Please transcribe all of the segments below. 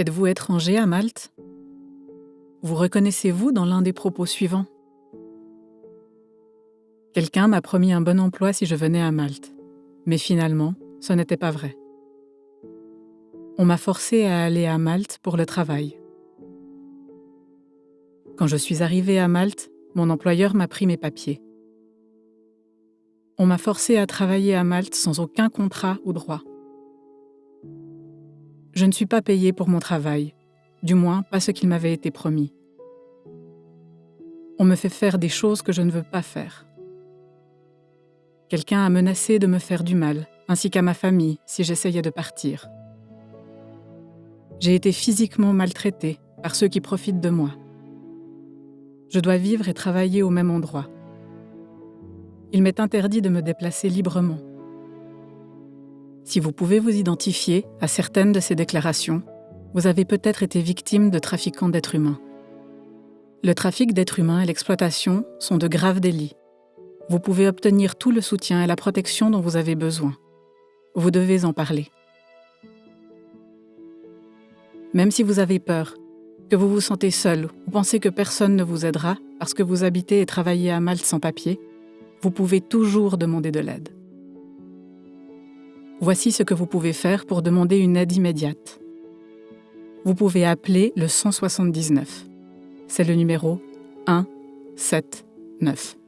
Êtes-vous étranger à Malte? Vous reconnaissez-vous dans l'un des propos suivants? Quelqu'un m'a promis un bon emploi si je venais à Malte, mais finalement, ce n'était pas vrai. On m'a forcé à aller à Malte pour le travail. Quand je suis arrivée à Malte, mon employeur m'a pris mes papiers. On m'a forcé à travailler à Malte sans aucun contrat ou droit. Je ne suis pas payée pour mon travail, du moins pas ce qu'il m'avait été promis. On me fait faire des choses que je ne veux pas faire. Quelqu'un a menacé de me faire du mal, ainsi qu'à ma famille, si j'essayais de partir. J'ai été physiquement maltraitée par ceux qui profitent de moi. Je dois vivre et travailler au même endroit. Il m'est interdit de me déplacer librement. Si vous pouvez vous identifier à certaines de ces déclarations, vous avez peut-être été victime de trafiquants d'êtres humains. Le trafic d'êtres humains et l'exploitation sont de graves délits. Vous pouvez obtenir tout le soutien et la protection dont vous avez besoin. Vous devez en parler. Même si vous avez peur, que vous vous sentez seul ou pensez que personne ne vous aidera parce que vous habitez et travaillez à Malte sans papier, vous pouvez toujours demander de l'aide. Voici ce que vous pouvez faire pour demander une aide immédiate. Vous pouvez appeler le 179. C'est le numéro 179.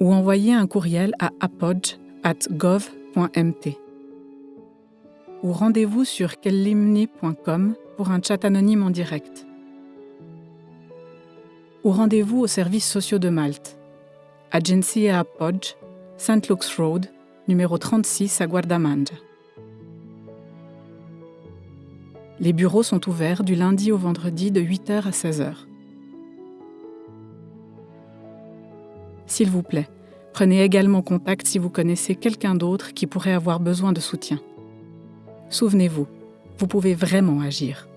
Ou envoyer un courriel à apodge.gov.mt. Ou rendez-vous sur kellimni.com pour un chat anonyme en direct. Ou rendez-vous aux services sociaux de Malte. Agency à Apodge, St. Luke's Road, numéro 36 à Guardamanja. Les bureaux sont ouverts du lundi au vendredi de 8h à 16h. S'il vous plaît, prenez également contact si vous connaissez quelqu'un d'autre qui pourrait avoir besoin de soutien. Souvenez-vous, vous pouvez vraiment agir.